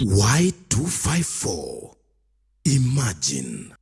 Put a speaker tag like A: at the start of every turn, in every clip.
A: Y254. Imagine.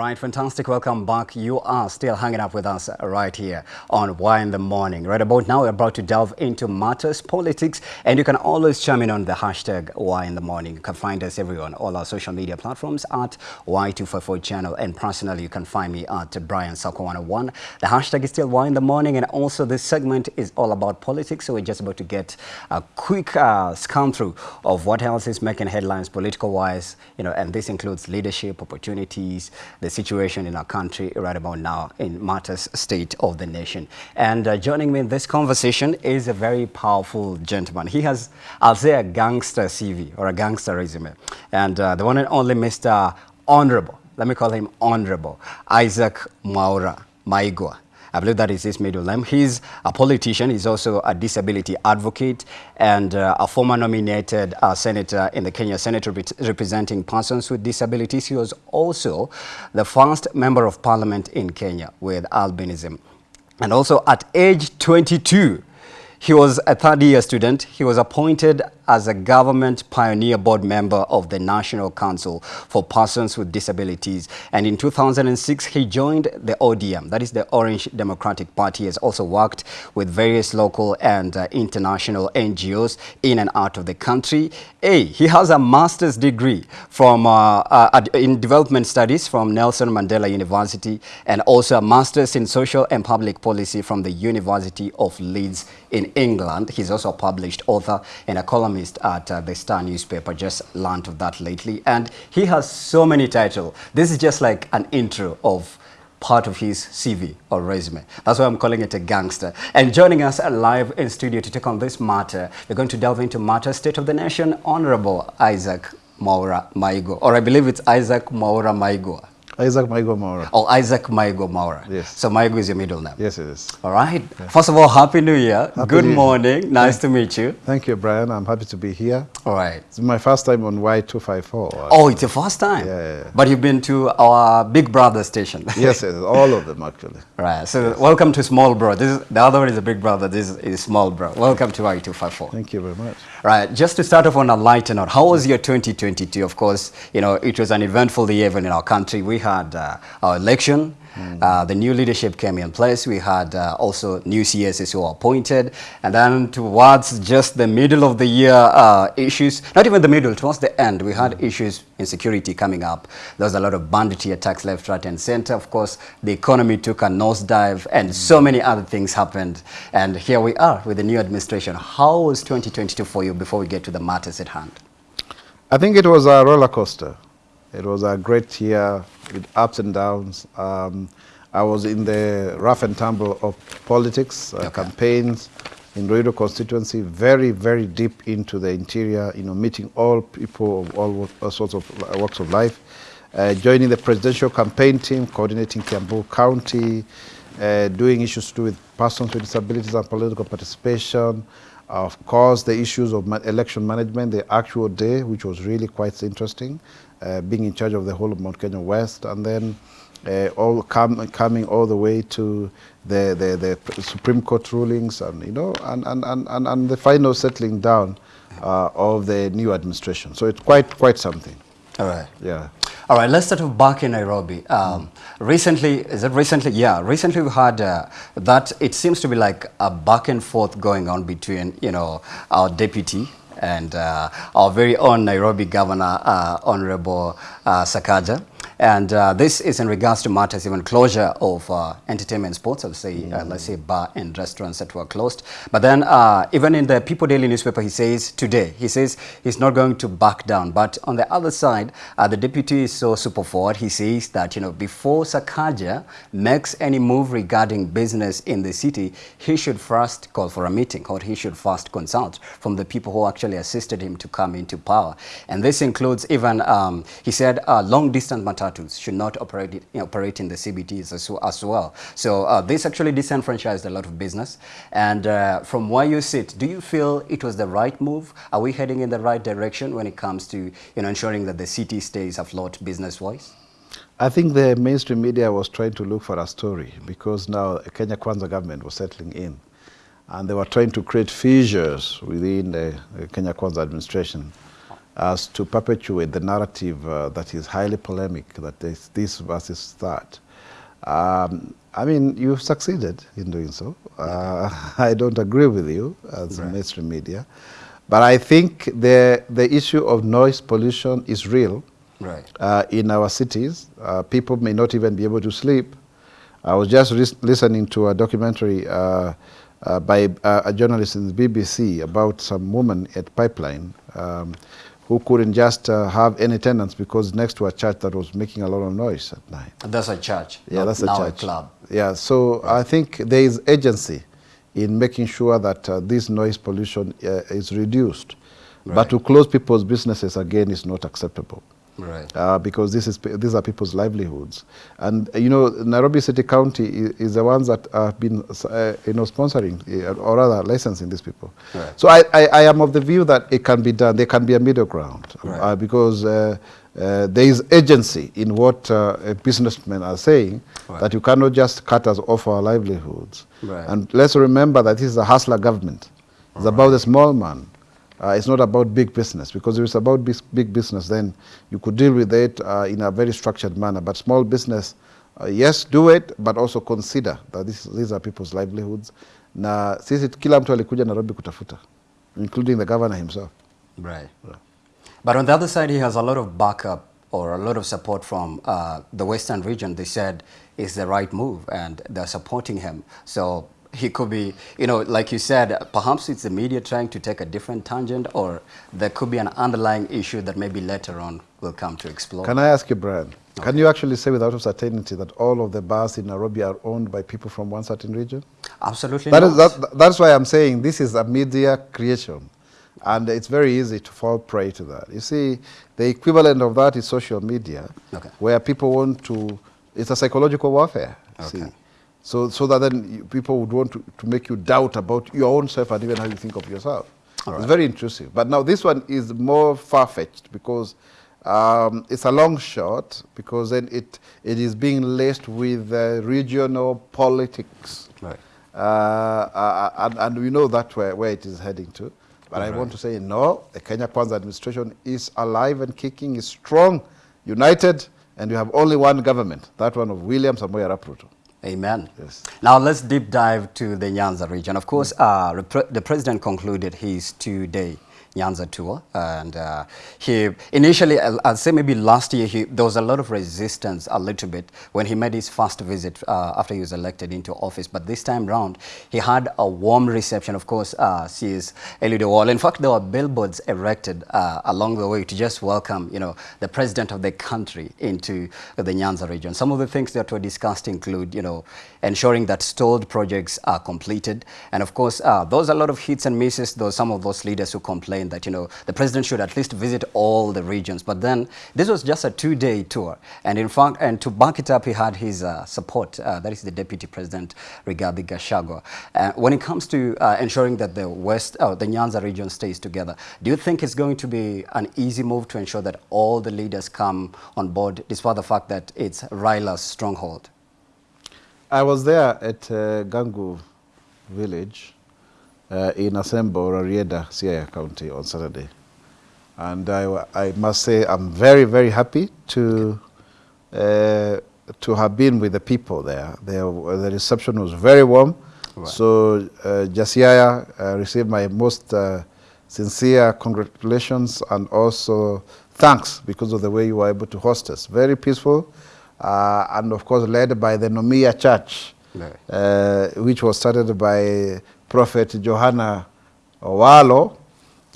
B: Right, fantastic. Welcome back. You are still hanging up with us right here on Why in the Morning. Right about now, we're about to delve into matters, politics, and you can always chime in on the hashtag Why in the Morning. You can find us everywhere on all our social media platforms at Y254 channel. And personally, you can find me at Brian Sako 101. The hashtag is still Why in the Morning. And also, this segment is all about politics. So we're just about to get a quick uh, scan through of what else is making headlines political wise, you know, and this includes leadership, opportunities, the situation in our country right about now in matters state of the nation. And uh, joining me in this conversation is a very powerful gentleman. He has, I'll say, a gangster CV or a gangster resume. And uh, the one and only Mr. Honorable, let me call him Honorable, Isaac Mwaura Maigwa. I believe that is middle name. He's a politician. He's also a disability advocate and uh, a former nominated uh, senator in the Kenya Senate rep representing persons with disabilities. He was also the first member of parliament in Kenya with albinism. And also at age 22, he was a third year student. He was appointed as a government pioneer board member of the National Council for Persons with Disabilities. And in 2006, he joined the ODM, that is the Orange Democratic Party. He has also worked with various local and uh, international NGOs in and out of the country. A, he has a master's degree from uh, uh, in development studies from Nelson Mandela University and also a master's in social and public policy from the University of Leeds in England. He's also a published author and a columnist at uh, the Star newspaper. Just learned of that lately. And he has so many titles. This is just like an intro of part of his CV or resume. That's why I'm calling it a gangster. And joining us live in studio to take on this matter, we're going to delve into matter state of the nation, Honorable Isaac Mwaura Maigwa, or I believe it's Isaac Mwaura Maigwa.
C: Isaac Maigua Mwaura.
B: Oh, Isaac Maigua Mwaura.
C: Yes.
B: So Maigua is your middle name?
C: Yes, it is.
B: All right. First of all, Happy New Year.
C: Happy
B: Good
C: New Year.
B: morning. Nice to meet you.
C: Thank you, Brian. I'm happy to be here.
B: All right.
C: It's my first time on Y254.
B: Oh, it's your first time?
C: Yeah, yeah, yeah.
B: But you've been to our Big Brother station.
C: Yes, yes, all of them actually.
B: right. So welcome to Small Bro. This is, the other one is a Big Brother. This is Small Bro. Welcome to Y254.
C: Thank you very much.
B: Right, just to start off on a lighter note, how was your 2022? Of course, you know, it was an eventful year even in our country. We had uh, our election, uh, the new leadership came in place. We had uh, also new CSs who were appointed. And then towards just the middle of the year uh, issues, not even the middle, towards the end, we had issues in security coming up. There was a lot of banditry attacks left, right, and center. Of course, the economy took a nosedive and so many other things happened. And here we are with the new administration. How was 2022 for you before we get to the matters at hand?
C: I think it was a roller coaster. It was a great year with ups and downs. Um, I was in the rough and tumble of politics, uh,
B: Okay.
C: campaigns in Ruiru constituency, very, very deep into the interior, you know, meeting all people of all, all sorts of walks of life, uh, joining the presidential campaign team, coordinating Kiambu County, uh, doing issues to do with persons with disabilities and political participation, of course, the issues of election management, the actual day, which was really quite interesting, uh, being in charge of the whole of Mount Kenya West, and then uh, all com coming all the way to the, the, the Supreme Court rulings, and you know, and, and, and, and, and the final settling down uh, of the new administration. So it's quite quite something.
B: All right.
C: Yeah.
B: All right, let's start back in Nairobi. Um, Recently, is it recently? Yeah, recently we had uh, that it seems to be like a back and forth going on between, you know, our deputy and uh, our very own Nairobi governor, uh, Honorable uh, Sakaja. And uh, this is in regards to matters even closure of uh, entertainment sports, I'll say, uh, let's say bar and restaurants that were closed. But then uh, even in the People Daily newspaper, he says today, he says he's not going to back down. But on the other side, uh, the deputy is so super forward. He says that, you know, before Sakaja makes any move regarding business in the city, he should first call for a meeting or he should first consult from the people who actually assisted him to come into power. And this includes even, um, he said, uh, long-distance should not operate, you know, operate in the CBDs as, as well. So uh, this actually disenfranchised a lot of business. And uh, from where you sit, do you feel it was the right move? Are we heading in the right direction when it comes to you know, ensuring that the city stays afloat business-wise?
C: I think the mainstream media was trying to look for a story because now Kenya Kwanza government was settling in and they were trying to create fissures within the Kenya Kwanza administration as to perpetuate the narrative uh, that is highly polemic, that is this versus that. Um, I mean, you've succeeded in doing so. Uh, I don't agree with you as right. mainstream media. But I think the, the issue of noise pollution is real
B: right.
C: uh, in our cities. Uh, people may not even be able to sleep. I was just listening to a documentary uh, uh by uh, a journalist in the BBC about some woman at Pipeline um, who couldn't just uh, have any tenants because next to a church that was making a lot of noise at night.
B: That's a church.
C: Yeah, that's a church.
B: A club.
C: Yeah, so I think there is agency in making sure that uh, this noise pollution uh, is reduced. Right. But to close people's businesses again is not acceptable.
B: Right.
C: Uh, because this is these are people's livelihoods, and uh, you know Nairobi City County is, is the ones that have been uh, you know sponsoring uh, or rather licensing these people.
B: Right.
C: So I, I, I am of the view that it can be done. There can be a middle ground
B: right.
C: because uh, there is agency in what uh, businessmen are saying, right. that you cannot just cut us off our livelihoods.
B: Right.
C: And let's remember that this is a hustler government. It's about the small man. Uh, it's not about big business, because if it's about big business, then you could deal with it uh, in a very structured manner. But small business, uh, yes, do it, but also consider that this, these are people's livelihoods. Na sisi kila mtu alikuja Nairobi kutafuta, including the governor himself.
B: Right. Yeah. But on the other side, he has a lot of backup or a lot of support from uh, the Western region. They said is the right move and they're supporting him. So he could be, you know, like you said, perhaps it's the media trying to take a different tangent or there could be an underlying issue that maybe later on will come to explore.
C: Can I ask you, Brian, okay. can you actually say without certainty that all of the bars in Nairobi are owned by people from one certain region?
B: Absolutely
C: that
B: not.
C: Is, that, that's why I'm saying this is a media creation. And it's very easy to fall prey to that. You see, the equivalent of that is social media,
B: okay.
C: where people want to, it's a psychological warfare.
B: Okay.
C: See? So, so that then people would want to, to make you doubt about your own self and even how you think of yourself. All it's right. very intrusive. But now this one is more far-fetched because um, it's a long shot because then it, it is being laced with uh, regional politics.
B: Right.
C: Uh, uh, and, and we know that where, where it is heading to. But I want to say, no, the Kenya Kwanza administration is alive and kicking, is strong, united, and you have only one government, that one of William Samoei.
B: Amen.
C: Yes.
B: Now let's deep dive to the Nyanza region. Of course, uh, the president concluded his two-day Nyanza tour. And uh, he initially, I'll, say maybe last year, he, there was a lot of resistance a little bit when he made his first visit uh, after he was elected into office. But this time round, he had a warm reception. Of course, uh, CS Eliud Owalo. In fact, there were billboards erected uh, along the way to just welcome, you know, the president of the country into the Nyanza region. Some of the things that were discussed include, you know, ensuring that stalled projects are completed. And of course, uh, those a lot of hits and misses, though some of those leaders who complain that, you know, the president should at least visit all the regions. But then this was just a two-day tour. And in fact, and to back it up, he had his uh, support. Uh, that is the deputy president, Rigathi Gachagua. Uh, when it comes to uh, ensuring that the West, uh, the Nyanza region stays together, do you think it's going to be an easy move to ensure that all the leaders come on board, despite the fact that it's Raila's stronghold?
C: I was there at uh, Gangu village uh, in Asembo, Rarieda, Siaya County on Saturday. And I, I must say I'm very, very happy to, uh, to have been with the people there. The, the reception was very warm. Right. So uh, Jasiaya uh, received my most uh, sincere congratulations and also thanks because of the way you were able to host us. Very peaceful, uh, and of course led by the Nomiya Church, uh, which was started by Prophet Johanna Owalo,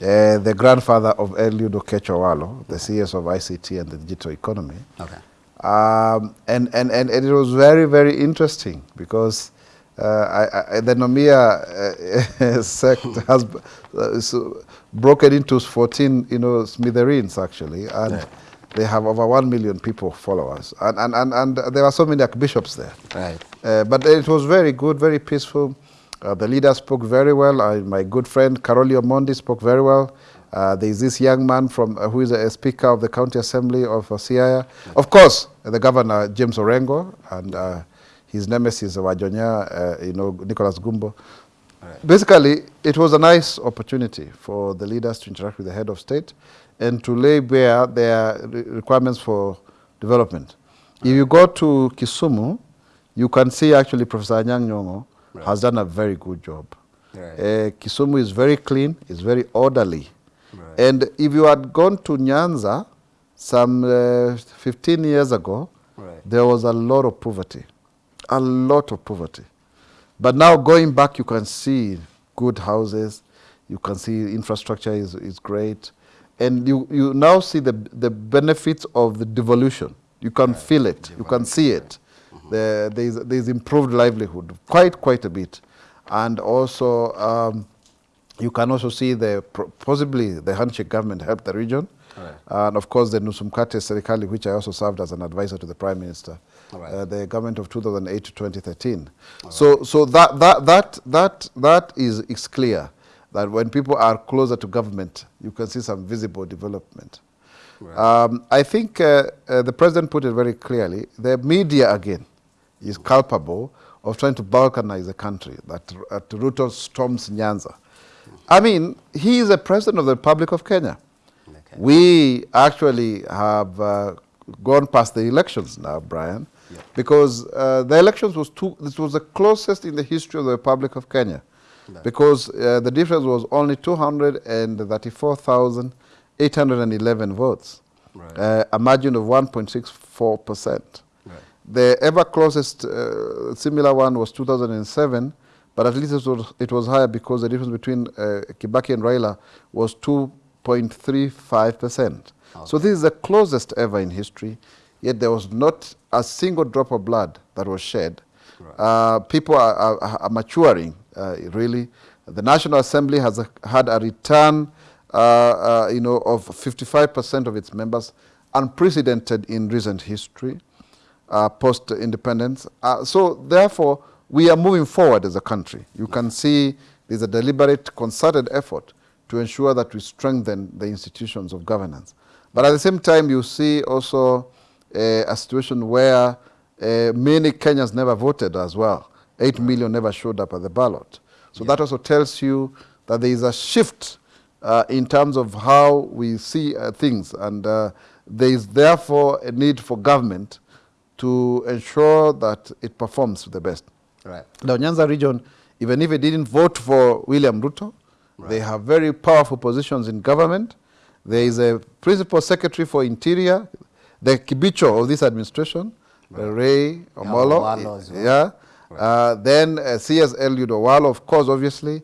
C: uh, the grandfather of Eliud Okech Owalo, the CS of ICT and the digital economy.
B: Okay.
C: Um, and, and, and, and it was very, very interesting because uh, I, I, the Nomiya uh, sect has uh, so broken into 14 you know, smithereens actually, and
B: Yeah.
C: they have over 1 million people followers. And, and, and, and there are so many archbishops there.
B: Right.
C: Uh, but it was very good, very peaceful. Uh, the leader spoke very well. Uh, my good friend Caroli Omondi spoke very well. Uh, there is this young man from uh, who is a, speaker of the county assembly of uh, Siaya. Of course, the governor James Orengo and uh, his nemesis Wajonya, uh, you know Nicholas Gumbo. Basically, it was a nice opportunity for the leaders to interact with the head of state and to lay bare their re- requirements for development. If you go to Kisumu, you can see actually Professor Anyang' Nyong'o has done a very good job.
B: Right.
C: Uh, Kisumu is very clean, it's very orderly.
B: Right.
C: And if you had gone to Nyanza some uh, 15 years ago,
B: Right.
C: there was a lot of poverty, a lot of poverty. But now going back, you can see good houses, you can see infrastructure is, is great, and you, you now see the, the benefits of the devolution. You can feel it, you can see it. The, there's, there's improved livelihood, quite, quite a bit. And also, um, you can also see the possibly the handshake government helped the region.
B: Right.
C: And of course, the Nusumkate Serikali, which I also served as an advisor to the Prime Minister,
B: Right.
C: uh, the government of 2008 to 2013. So, so that, that, that, that, that is, is clear that when people are closer to government, you can see some visible development. Um, I think uh, uh, the president put it very clearly. The media, again, is culpable of trying to balkanize the country, that, that Ruto storms Nyanza. I mean, he is the president of the Republic of Kenya.
B: Okay.
C: We actually have uh, gone past the elections now, Brian, because uh, the elections was too, this was the closest in the history of the Republic of Kenya, because uh, the difference was only 234,811 votes,
B: Right.
C: uh, a margin of 1.64 percent.
B: Right.
C: The ever closest uh, similar one was 2007, but at least it was, it was higher because the difference between uh, Kibaki and Raila was 2.35 percent. So this is the closest ever in history, yet there was not a single drop of blood that was shed. Uh, people are, are, are maturing, uh, really. The National Assembly has a, had a return uh, uh, you know, of 55% of its members, unprecedented in recent history, uh, post-independence. Uh, so therefore, we are moving forward as a country. You can see there's a deliberate, concerted effort to ensure that we strengthen the institutions of governance. But at the same time, you see also uh, a situation where uh, many Kenyans never voted as well. Eight million never showed up at the ballot. So that also tells you that there is a shift uh, in terms of how we see uh, things, and uh, there is therefore a need for government to ensure that it performs the best.
B: Right.
C: The Nyanza region, even if it didn't vote for William Ruto, they have very powerful positions in government. There is a principal secretary for interior, the Kibicho of this administration, uh, Ray Omolo.
B: Owalo as well.
C: Yeah. Uh, then uh, CS Eliud of course, obviously.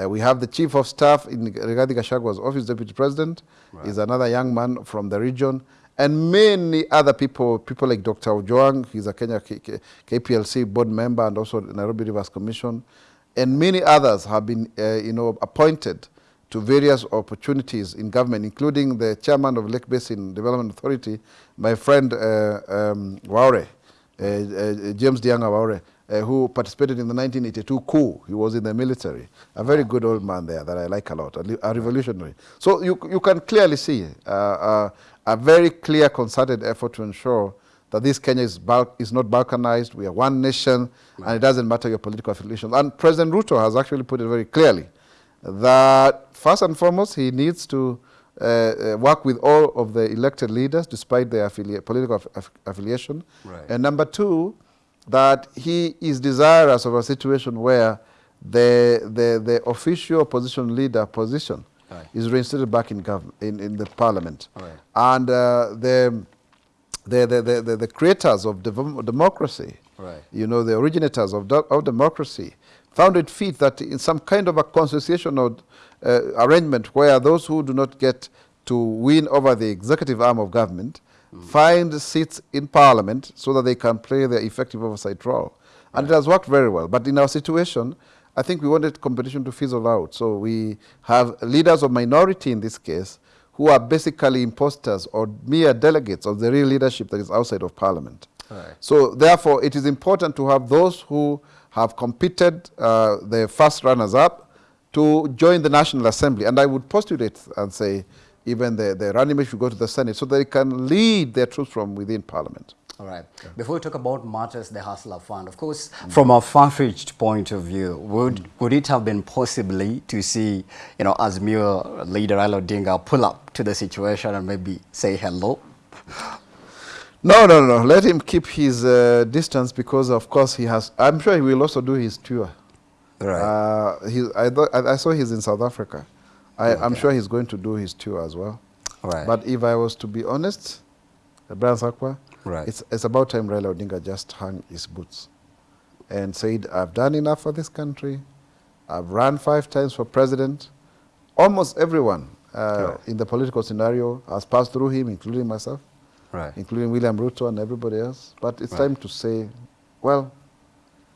C: Uh, we have the chief of staff in Rigathi Gachagua's office, deputy president, is another young man from the region. And many other people, people like Dr. Ojwang, he's a Kenya K- K- KPLC board member and also Nairobi Rivers Commission. And many others have been, uh, you know, appointed to various opportunities in government, including the chairman of Lake Basin Development Authority, my friend uh, um, Waure, uh, uh, James Dianga Waure, uh, who participated in the 1982 coup. He was in the military. A very good old man there that I like a lot, a, a revolutionary. So you, you can clearly see uh, uh, a very clear concerted effort to ensure that this Kenya is, is not balkanized. We are one nation, and it doesn't matter your political affiliation. And President Ruto has actually put it very clearly that first and foremost, he needs to uh, uh, work with all of the elected leaders despite their affilia- political aff- affiliation.
B: Right.
C: And number two, that he is desirous of a situation where the, the, the official opposition leader position
B: Right.
C: is reinstated back in, gov in, in the parliament.
B: Right.
C: And uh, the, the, the, the, the, creators of democracy,
B: Right.
C: you know, the originators of, of democracy, found it fit that in some kind of a constitutional uh, arrangement where those who do not get to win over the executive arm of government find seats in parliament so that they can play their effective oversight role. And it has worked very well. But in our situation, I think we wanted competition to fizzle out. So we have leaders of minority in this case who are basically imposters or mere delegates of the real leadership that is outside of parliament.
B: Right.
C: So therefore, it is important to have those who have competed, uh, the first runners-up, to join the National Assembly. And I would postulate and say even the, the running mate should go to the Senate so they can lead their troops from within Parliament.
B: All right. Before we talk about matters, the Hustler Fund, of course, from a far-fetched point of view, would would it have been possibly to see, you know, Azimio leader Raila Odinga pull up to the situation and maybe say hello?
C: No, no, no. Let him keep his uh, distance because, of course, he has. I'm sure he will also do his tour.
B: Right.
C: Uh, he, I I saw he's in South Africa. I, I'm sure he's going to do his tour as well.
B: Right.
C: But if I was to be honest, Brian Sakwa,
B: Right.
C: it's, it's about time Raila Odinga just hung his boots and said, I've done enough for this country. I've run five times for president. Almost everyone uh, in the political scenario has passed through him, including myself,
B: right.
C: including William Ruto and everybody else. But it's
B: Right.
C: time to say, well,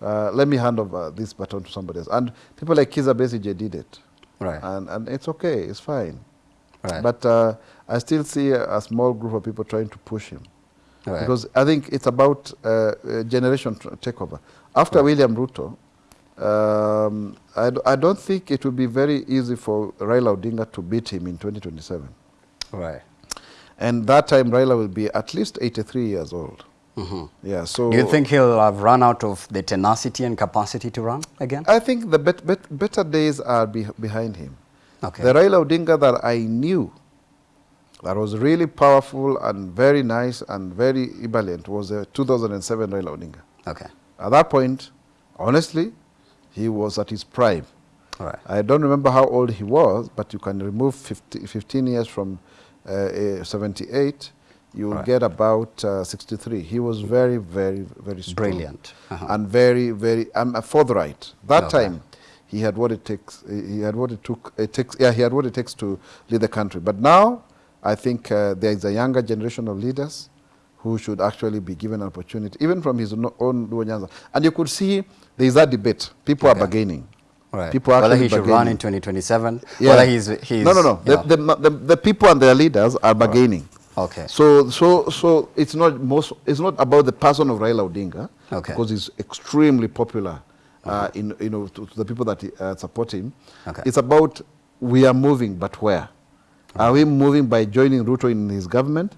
C: uh, let me hand over this baton to somebody else. And people like Kizza Besigye did it.
B: Right.
C: And, and it's okay, it's fine.
B: Right.
C: But uh, I still see a, a small group of people trying to push him.
B: Right.
C: Because I think it's about uh, generation tr- takeover. After William Ruto, um, I, d- I don't think it will be very easy for Raila Odinga to beat him in 2027.
B: right.
C: And that time, Raila will be at least 83 years old.
B: Mhm.
C: Yeah, so
B: Do you think he'll have run out of the tenacity and capacity to run again?
C: I think the bet, bet, better days are be, behind him.
B: Okay.
C: The Raila Odinga that I knew that was really powerful and very nice and very ebullient was the 2007 Raila Odinga.
B: Okay.
C: At that point, honestly, he was at his prime.
B: All right.
C: I don't remember how old he was, but you can remove 50, 15 years from uh, uh, 78, you will
B: Right.
C: get about uh, 63. He was very, very, very strong.
B: Brilliant. Uh-huh.
C: And very, very, um, forthright. That
B: Okay.
C: time, he had what it takes. He had what it took. It takes. Yeah, he had what it takes to lead the country. But now, I think uh, there is a younger generation of leaders who should actually be given an opportunity, even from his own Luo. And you could see there is that debate. People
B: Okay.
C: are bargaining.
B: Right.
C: People are
B: whether he should run
C: bargaining.
B: in 2027,
C: Yeah.
B: whether he's, he's
C: no, no, no. The, the, the, the people and their leaders are bargaining.
B: Okay.
C: So, so, so it's not most. It's not about the person of Raila Odinga,
B: Okay.
C: because he's extremely popular, uh, in you know to, to the people that uh, support him.
B: Okay.
C: It's about we are moving, but where? Are we moving by joining Ruto in his government?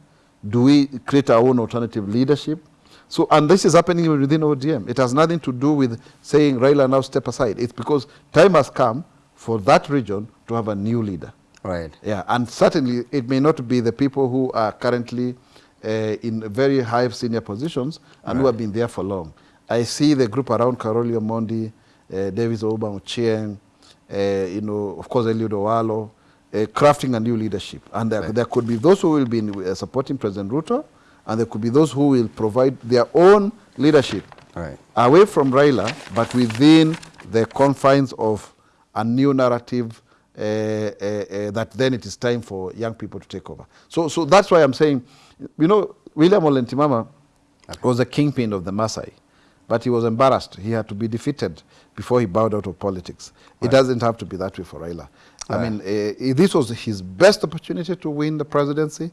C: Do we create our own alternative leadership? So, and this is happening within ODM. It has nothing to do with saying Raila now step aside. It's because time has come for that region to have a new leader.
B: Right.
C: Yeah, and certainly it may not be the people who are currently uh, in very high senior positions and who have been there for long. I see the group around Caroli Omondi, uh, Davis Obama Chieng, uh, you know, of course, Eliud Owalo, uh, crafting a new leadership. And there,
B: Right.
C: there could be those who will be uh, supporting President Ruto, and there could be those who will provide their own leadership
B: Right.
C: away from Raila, but within the confines of a new narrative uh, uh, uh, that then it is time for young people to take over. So, so that's why I'm saying, you know, William ole Ntimama was the kingpin of the Maasai, but he was embarrassed. He had to be defeated before he bowed out of politics. It doesn't have to be that way for Raila. I mean, uh, this was his best opportunity to win the presidency.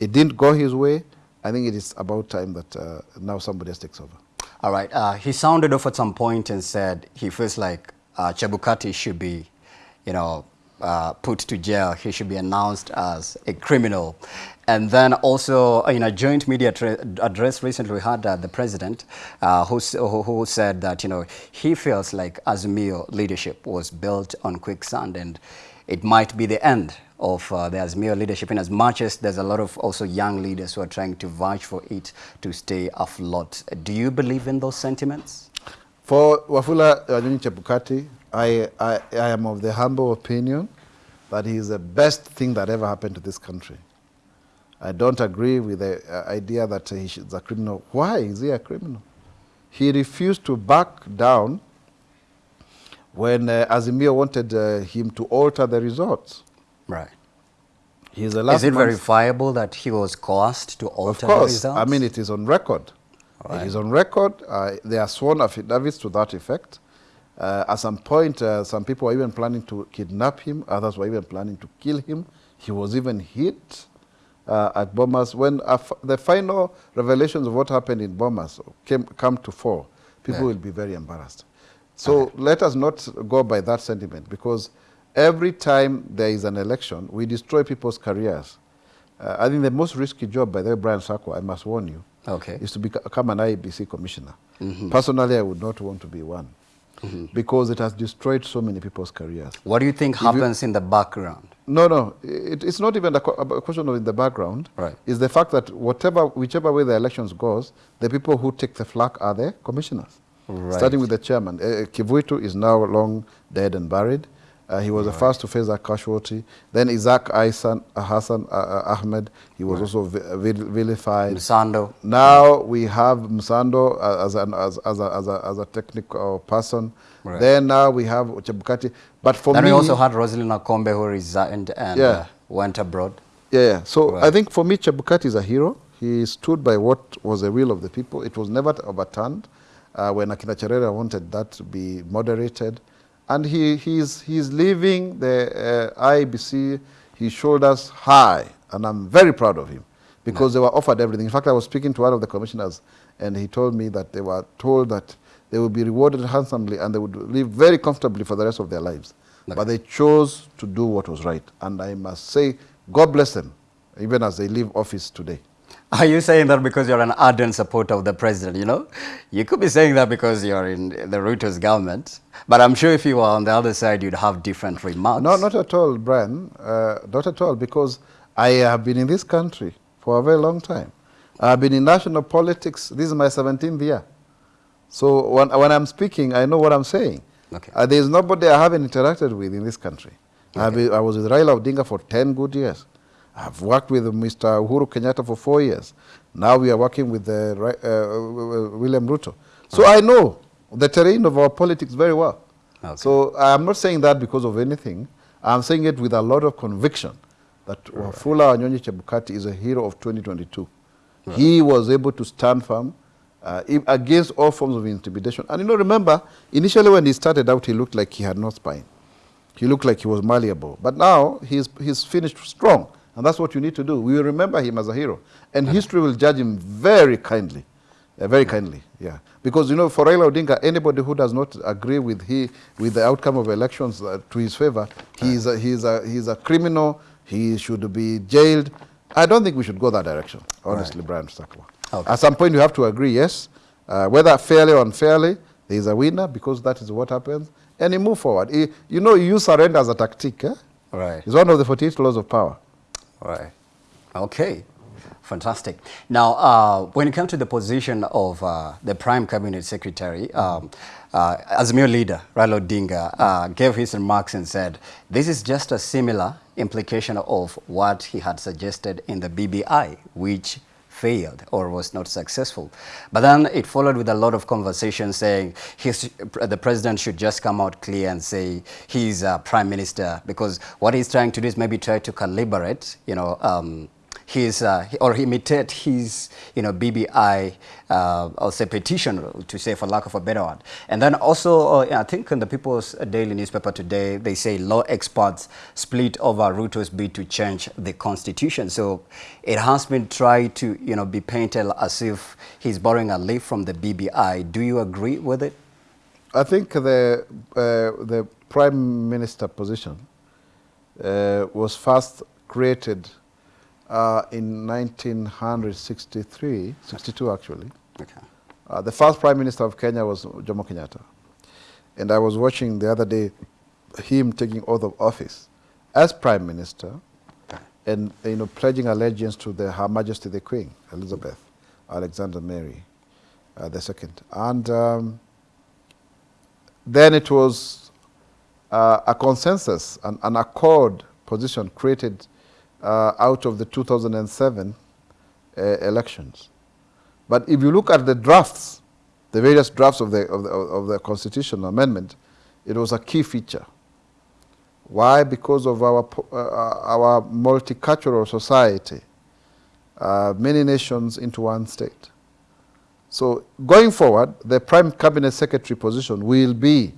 C: It didn't go his way. I think it is about time that uh, now somebody else takes over.
B: All right. Uh, he sounded off at some point and said he feels like uh, Chebukati should be, you know, uh, put to jail. He should be announced as a criminal. And then also in a joint media address recently, we had uh, the president uh, who, who, said that, you know, he feels like Azimio leadership was built on quicksand and it might be the end of uh, the Azimio leadership in as much as there's a lot of also young leaders who are trying to vouch for it to stay afloat. Do you believe in those sentiments?
C: For Wafula Wanyonyi Chebukati, I, I, I am of the humble opinion that he is the best thing that ever happened to this country. I don't agree with the uh, idea that he is a criminal. Why is he a criminal? He refused to back down when uh, Azimio wanted uh, him to alter the results.
B: Right.
C: He's the last
B: Is it verifiable that he was coerced to
C: Of
B: alter the
C: course.
B: results?
C: I mean, it is on record.
B: Right.
C: It is on record. Uh, there are sworn affidavits to that effect. Uh, at some point, uh, some people were even planning to kidnap him. Others were even planning to kill him. He was even hit uh, at Bomas. When the final revelations of what happened in Bomas came come to fore, people
B: Yeah.
C: will be very embarrassed. So let us not go by that sentiment because every time there is an election, we destroy people's careers. Uh, I think the most risky job, by the way, Brian Sako, I must warn you,
B: Okay.
C: is to become an IEBC commissioner. Personally, I would not want to be one because it has destroyed so many people's careers.
B: What do you think
C: you-
B: happens in the background?
C: No, no, it, it's not even a, a question of in the background.
B: Right.
C: It's the fact that whatever, whichever way the elections goes, the people who take the flag are the commissioners.
B: Right.
C: Starting with the chairman. Uh, Kivuitu is now long dead and buried. Uh, he was the first to face that casualty. Then Isaac Aisan, uh, Hassan uh, uh, Ahmed, he was also vi- vil- vilified.
B: Msando?
C: Now we have Msando uh, as, an, as, as, a, as, a, as a technical person.
B: Right.
C: Then now we have Chebukati. But for
B: Then
C: me,
B: we also had Roselyn Akombe who resigned and
C: Yeah.
B: uh, went abroad.
C: Yeah, yeah. So
B: Right.
C: I think for me, Chebukati is a hero. He stood by what was the will of the people. It was never overturned uh, when Akina Cherera wanted that to be moderated. And he, he's, he's leaving the uh, IEBC, his shoulders high. And I'm very proud of him because they were offered everything. In fact, I was speaking to one of the commissioners and he told me that they were told that they would be rewarded handsomely and they would live very comfortably for the rest of their lives. But they chose to do what was right. And I must say, God bless them, even as they leave office today.
B: Are you saying that because you're an ardent supporter of the president, you know? You could be saying that because you're in the Ruto's government. But I'm sure if you were on the other side, you'd have different remarks.
C: No, not at all, Brian. Uh, not at all, because I have been in this country for a very long time. I've been in national politics. This is my 17th year. So when, when I'm speaking, I know what I'm saying.
B: Okay.
C: Uh, there is nobody I haven't interacted with in this country. Been- I was with Raila Odinga for 10 good years. I've worked with Mr. Uhuru Kenyatta for four years. Now we are working with uh, uh, William Ruto. So I know the terrain of our politics very well.
B: Okay.
C: So I'm not saying that because of anything. I'm saying it with a lot of conviction that Wafula Wanyonyi Chebukati is a hero of 2022. He was able to stand firm uh, against all forms of intimidation. And you know, remember, initially when he started out, he looked like he had no spine. He looked like he was malleable. But now he's, he's finished strong. And that's what you need to do. We will remember him as a hero. And history will judge him very kindly. Uh, very kindly, yeah. Because, you know, for Raila Odinga, anybody who does not agree with, he, with the outcome of elections uh, to his favor, he is a, he is a, he is a criminal, he should be jailed. I don't think we should go that direction, honestly, Brian Sakwa.
B: Okay.
C: At some point, you have to agree, yes, uh, whether fairly or unfairly, there is a winner because that is what happens, and you move forward. You know, you use surrender as a tactic. Eh?
B: Right.
C: It's one of the 48 laws of power.
B: Right. Okay. Fantastic. Now, uh, when it comes to the position of uh, the Prime Cabinet Secretary, um, uh, leader Raila Odinga uh, gave his remarks and said this is just a similar implication of what he had suggested in the BBI, which failed or was not successful. But then it followed with a lot of conversation saying his, the president should just come out clear and say he's a prime minister because what he's trying to do is maybe try to calibrate, you know, um, his, uh, or imitate his, you know, BBI, uh, I'll say petition, to say for lack of a better word. And then also, uh, I think in the People's Daily newspaper today, they say law experts split over Ruto's bid to change the constitution. So it has been tried to, you know, be painted as if he's borrowing a leaf from the BBI. Do you agree with it?
C: I think the, uh, the prime minister position uh, was first created uh, in 1963, 62 actually.
B: Okay.
C: Uh, the first prime minister of Kenya was Jomo Kenyatta. And I was watching the other day him taking oath of office as prime minister and you know pledging allegiance to the Her Majesty the Queen Elizabeth Alexander Mary uh, the second. And um, then it was uh, a consensus, an, an accord position created out of the 2007 uh, elections. But if you look at the drafts, the various drafts of the, of the, of the constitutional amendment, it was a key feature. Why? Because of our, uh, our multicultural society, uh, many nations into one state. So going forward, the Prime Cabinet Secretary position will be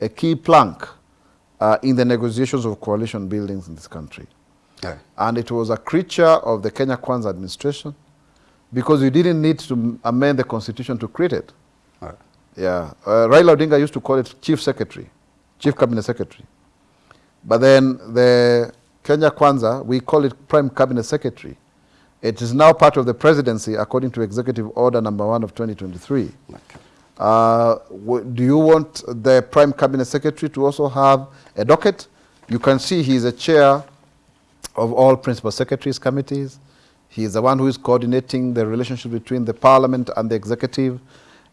C: a key plank uh, in the negotiations of coalition buildings in this country. Okay. And it was a creature of the Kenya Kwanza administration because we didn't need to amend the constitution to create it. Right. Yeah. Uh, Raila Odinga used to call it chief secretary, chief cabinet secretary. But then the Kenya Kwanza, we call it prime cabinet secretary. It is now part of the presidency according to executive order number one of 2023. Okay. Uh, do you want the prime cabinet secretary to also have a docket? You can see he is a chair of all principal secretaries committees. He is the one who is coordinating the relationship between the parliament and the executive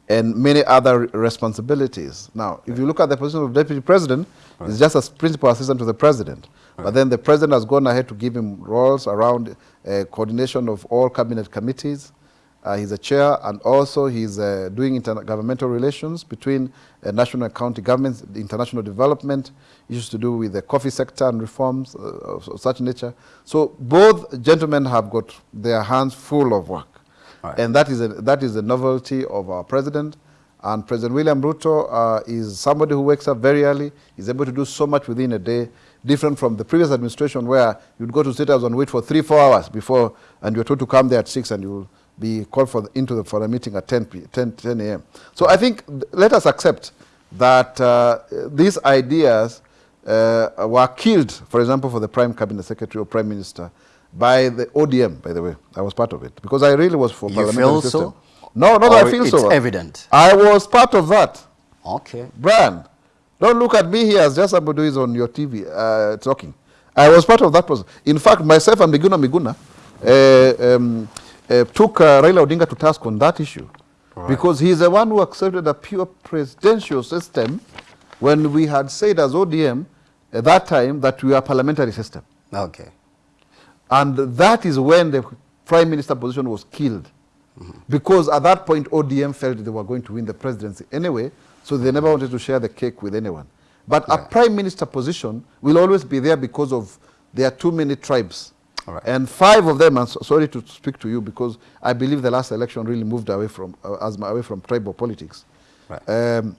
C: and many other responsibilities. Now, if you look at the position of deputy president, right. he's just a principal assistant to the president. Right. But then the president has gone ahead to give him roles around uh, coordination of all cabinet committees, uh, he's a chair, and also he's uh, doing intergovernmental relations between uh, national and county governments, international development, issues to do with the coffee sector and reforms uh, of, of, such nature. So both gentlemen have got their hands full of work. Right. And that is, a, that is the novelty of our president. And President William Ruto uh, is somebody who wakes up very early, is able to do so much within a day, different from the previous administration where you'd go to State House and wait for three, four hours before, and you're told to come there at 6 and you be called for the, into the, for a meeting at 10, 10, 10 a.m. So I think let us accept that uh, these ideas uh, were killed, for example, for the Prime Cabinet Secretary or Prime Minister by the ODM, by the way. I was part of it because I really was for
B: you
C: parliamentary
B: feel
C: system.
B: So?
C: No, not I feel
B: it's
C: so.
B: It's evident.
C: I was part of that.
B: Okay.
C: Brian, don't look at me here as just somebody who is on your TV uh, talking. I was part of that process. In fact, myself and Miguna Miguna, uh, um, uh, took uh, Raila Odinga to task on that issue. Right. Because he's the one who accepted a pure presidential system when we had said as ODM at that time that we are parliamentary system.
B: Okay.
C: And that is when the prime minister position was killed. Mm -hmm. Because at that point, ODM felt they were going to win the presidency anyway, so they never wanted to share the cake with anyone. But yeah. a prime minister position will always be there because of there are too many tribes Right. And five of them, I'm so, sorry to speak to you because I believe the last election really moved away from, uh, away from tribal politics. Right. Um,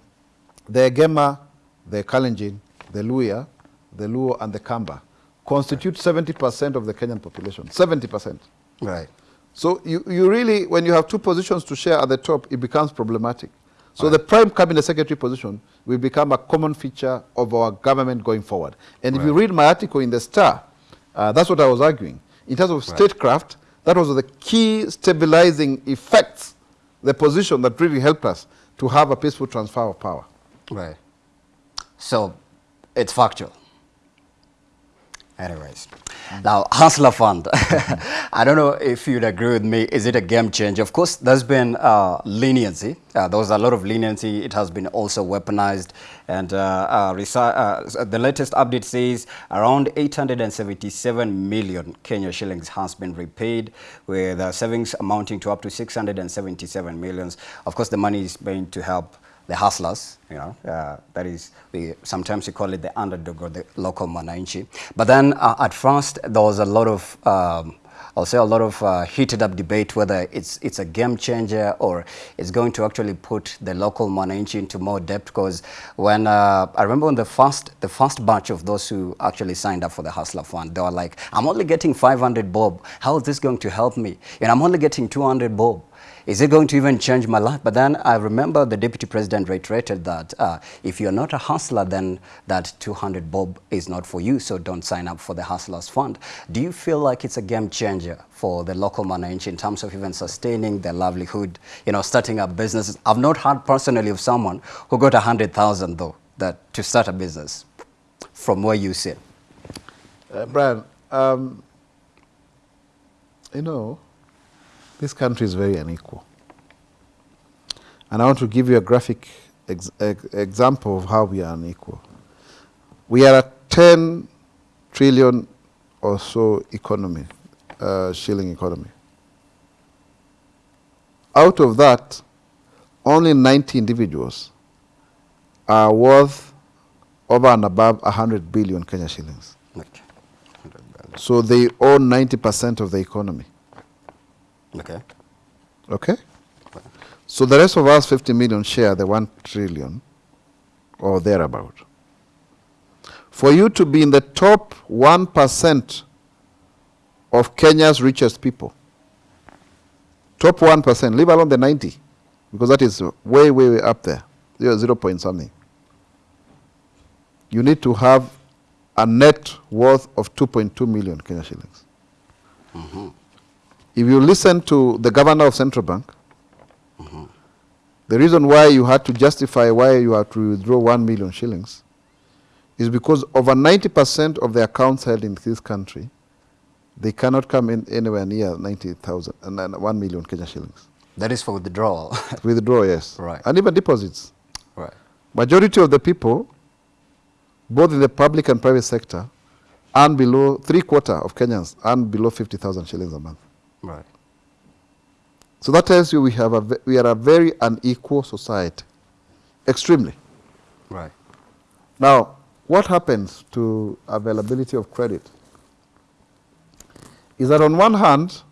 C: the Gema, the Kalenjin, the Luhya, the Luo, and the Kamba constitute 70% of the Kenyan population. 70%.
B: Right.
C: So you, you really, when you have two positions to share at the top, it becomes problematic. So right. the prime cabinet secretary position will become a common feature of our government going forward. And right. if you read my article in the Star, uh, that's what I was arguing. In terms of statecraft, that was the key stabilizing effects, the position that really helped us to have a peaceful transfer of power.
B: Right. So it's factual. Anyways, now Hustler Fund. I don't know if you'd agree with me. Is it a game changer? Of course, there's been uh, leniency. Uh, there was a lot of leniency. It has been also weaponized. And uh, uh, uh the latest update says around 877 million Kenya shillings has been repaid, with uh, savings amounting to up to 677 millions. Of course, the money is going to help the hustlers, you know, uh, that is, we sometimes we call it the underdog or the local mwananchi. But then uh, at first there was a lot of, um, I'll say a lot of uh, heated up debate whether it's it's a game changer or it's going to actually put the local mwananchi into more debt because when uh, I remember when the first the first batch of those who actually signed up for the Hustler Fund, they were like, I'm only getting 500 bob. How is this going to help me? And I'm only getting 200 bob is it going to even change my life? But then I remember the deputy president reiterated that uh, if you're not a hustler, then that 200 bob is not for you, so don't sign up for the Hustlers Fund. Do you feel like it's a game changer for the local mwananchi in terms of even sustaining their livelihood, you know, starting up businesses? I've not heard personally of someone who got 100,000 though, that to start a business from where you sit.
C: Uh, Brian, um, you know, this country is very unequal. And I want to give you a graphic ex ex example of how we are unequal. We are a 10 trillion or so economy, uh, shilling economy. Out of that, only 90 individuals are worth over and above 100 billion Kenya shillings.
B: Okay.
C: So they own 90% of the economy.
B: Okay.
C: Okay? So the rest of us, 50 million, share the 1 trillion or thereabout. For you to be in the top 1% of Kenya's richest people, top 1%, leave alone the 90, because that is way, way, way up there, zero, zero point something. You need to have a net worth of 2.2 million Kenya shillings. Mm-hmm. If you listen to the governor of Central Bank, the reason why you had to justify why you had to withdraw 1 million shillings is because over 90% of the accounts held in this country, they cannot come in anywhere near 90,000 and uh, and 1 million Kenya shillings.
B: That is for withdrawal.
C: Withdraw, yes.
B: Right.
C: And even deposits.
B: right.
C: Majority of the people, both in the public and private sector, earn below, three quarter of Kenyans earn below 50,000 shillings a month.
B: Right.
C: So that tells you we, have a, we are a very unequal society, extremely.
B: Right.
C: Now, what happens to availability of credit? Is that on one hand,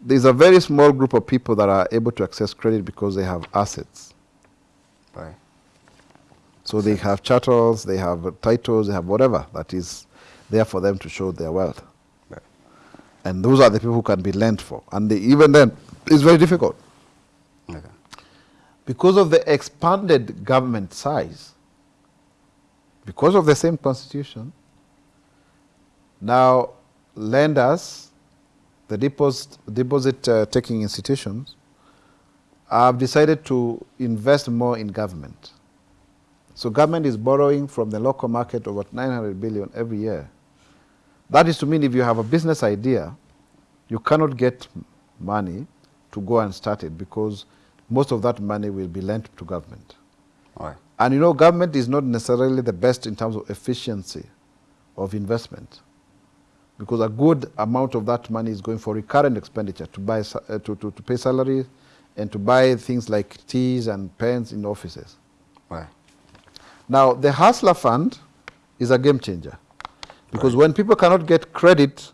C: there's a very small group of people that are able to access credit because they have assets.
B: Right.
C: So they have chattels, they have titles, they have whatever that is there for them to show their wealth. And those are the people who can be lent for. And they, even then, it's very difficult.
B: Okay.
C: Because of the expanded government size, because of the same constitution, now lenders, the deposit, deposit uh, taking institutions, have decided to invest more in government. So government is borrowing from the local market over 900 billion every year. That is to mean if you have a business idea, you cannot get money to go and start it because most of that money will be lent to government.
B: Right.
C: And you know, government is not necessarily the best in terms of efficiency of investment because a good amount of that money is going for recurrent expenditure to, buy, uh, to, to, to pay salaries and to buy things like teas and pens in offices.
B: Right.
C: Now, the Hustler Fund is a game changer because when people cannot get credit,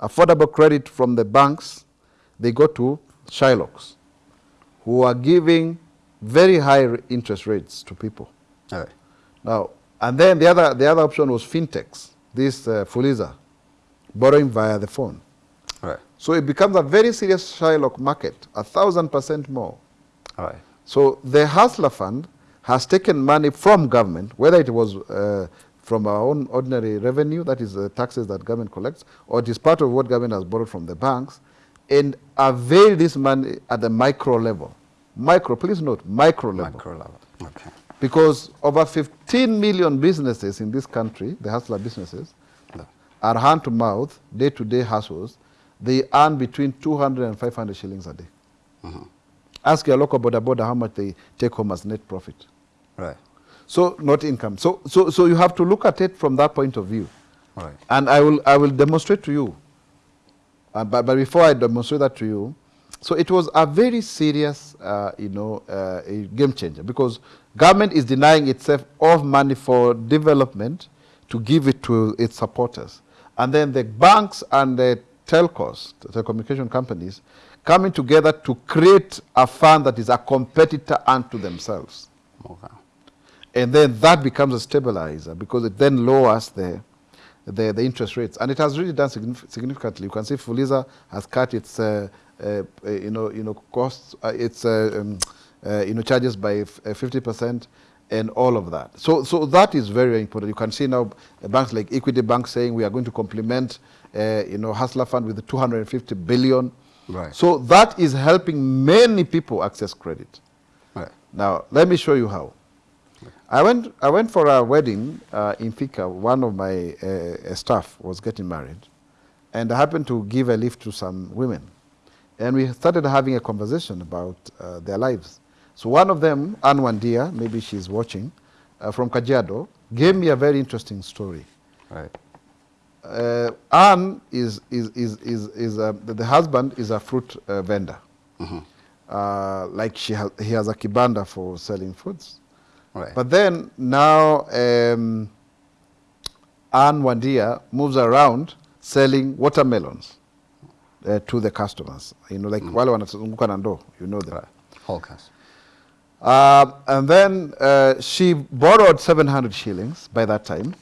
C: affordable credit from the banks, they go to Shylocks, who are giving very high interest rates to people. Now, and then the other, the other option was fintechs, this uh, Fuliza, borrowing via the phone.
B: Right.
C: So it becomes a very serious Shylock market, a thousand percent more.
B: All right.
C: So the Hustler Fund has taken money from government, whether it was uh, from our own ordinary revenue, that is the taxes that government collects, or it is part of what government has borrowed from the banks, and avail this money at the micro level. Micro, please note, micro level.
B: Micro level. Okay.
C: Because over 15 million businesses in this country, the hustler businesses,
B: No.
C: are hand to mouth, day to day hustles. They earn between 200 and 500 shillings a day. Mm-hmm. Ask your local border border how much they take home as net profit.
B: Right.
C: So not income. So, so, so you have to look at it from that point of view.
B: Right.
C: And I will, I will demonstrate to you. Uh, but, but before I demonstrate that to you, so it was a very serious, uh, you know, uh, a game changer because government is denying itself of money for development to give it to its supporters. And then the banks and the telcos, the telecommunication companies, coming together to create a fund that is a competitor unto themselves.
B: Okay.
C: And then that becomes a stabilizer because it then lowers the, the, the interest rates. And it has really done signif- significantly. You can see Fuliza has cut its, uh, uh, uh, you know, you know, costs, uh, its, uh, um, uh, you know, charges by f- uh, 50% and all of that. So, so that is very, very important. You can see now uh, banks like Equity Bank saying we are going to complement, uh, you know, Hustler Fund with 250 billion.
B: Right.
C: So that is helping many people access credit.
B: Right.
C: Now, let me show you how. I went, I went for a wedding uh, in Thika. One of my uh, uh, staff was getting married, and I happened to give a lift to some women. And we started having a conversation about uh, their lives. So one of them, Anne Wandia, maybe she's watching, uh, from Kajiado, gave me a very interesting story.
B: Right.
C: uh, Anne is, is, is, is, is uh, the, husband is a fruit uh, vendor. Uh, like she has, he has a kibanda for selling fruits.
B: Right.
C: But then now um, Anne Wandia moves around selling watermelons uh, to the customers. You know, like wale wanazunguka na ndoo, you know them.
B: Right. Hawkers.
C: Uh, and then uh, she borrowed 700 shillings by that time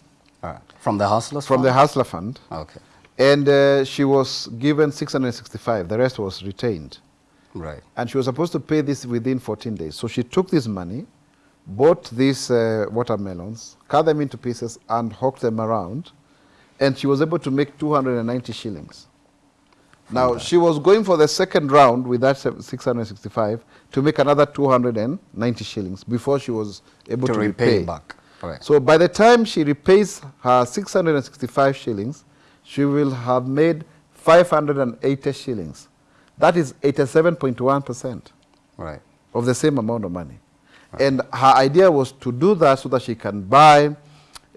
B: right. From the hustlers?
C: from the? Hustler Fund.
B: Okay.
C: And uh, she was given 665. The rest was retained.
B: Right.
C: And she was supposed to pay this within 14 days. So she took this money, bought these uh, watermelons, cut them into pieces, and hawked them around. And she was able to make 290 shillings. Now, she was going for the second round with that 665 to make another 290 shillings before she was able
B: To
C: to,
B: repay back. Right.
C: So by the time she repays her 665 shillings, she will have made 580 shillings. That is 87.1%
B: Right.
C: of the same amount of money. And her idea was to do that so that she can buy